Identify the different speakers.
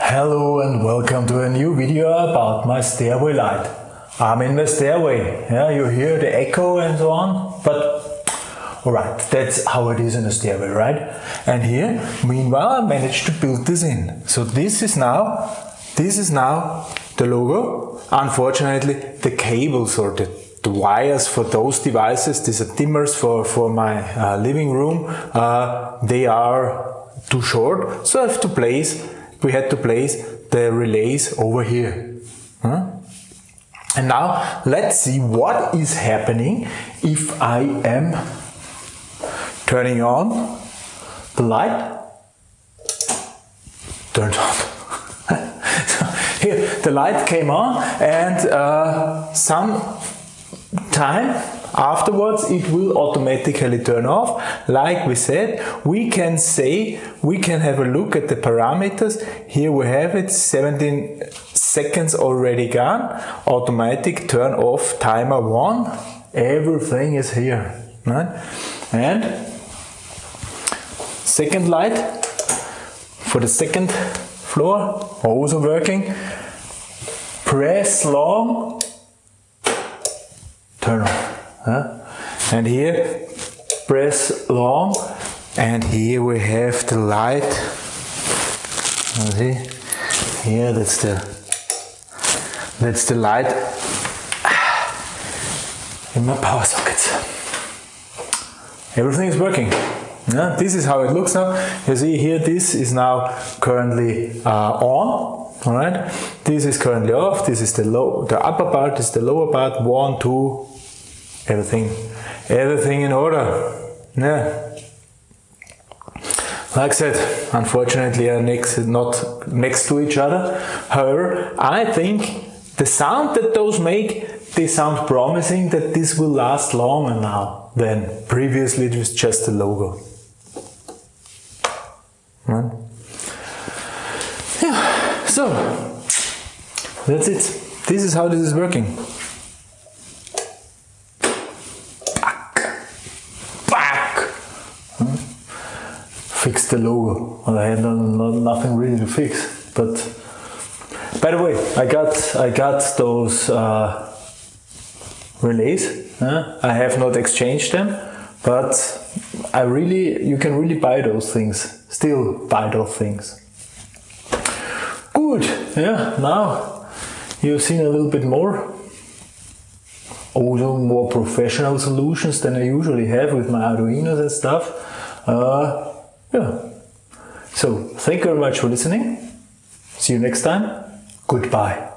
Speaker 1: Hello and welcome to a new video about my stairway light. I'm in the stairway, yeah, you hear the echo and so on, but alright, that's how it is in the stairway, right? And here, meanwhile, I managed to build this in. So this is now, this is now the logo. Unfortunately, the cables or the the wires for those devices, these are dimmers for, for my uh, living room, uh, they are too short. So I have to place, we had to place the relays over here. And now let's see what is happening if I am turning on the light. Turned on. here the light came on and uh, some time afterwards it will automatically turn off. Like we said we can say we can have a look at the parameters. Here we have it 17 seconds already gone. Automatic turn off timer one. Everything is here right? And second light. For the second floor also working. Press long turn on. Huh? And here, press long, and here we have the light. You See, here that's the that's the light in my power sockets. Everything is working. Yeah, this is how it looks now. You see here, this is now currently uh, on. All right, this is currently off. This is the low, the upper part this is the lower part. One, two, everything, everything in order. Yeah. Like I said, unfortunately, uh, are next not next to each other. However, I think the sound that those make, they sound promising that this will last longer now than previously it was just a logo. Right? So that's it. This is how this is working. Back, back. fix the logo. Well, I had no, no, nothing really to fix. But by the way, I got I got those uh, relays. Uh, I have not exchanged them, but I really you can really buy those things. Still buy those things. Good. Yeah. Now you've seen a little bit more. Also more professional solutions than I usually have with my Arduinos and stuff. Uh, yeah. So, thank you very much for listening. See you next time. Goodbye.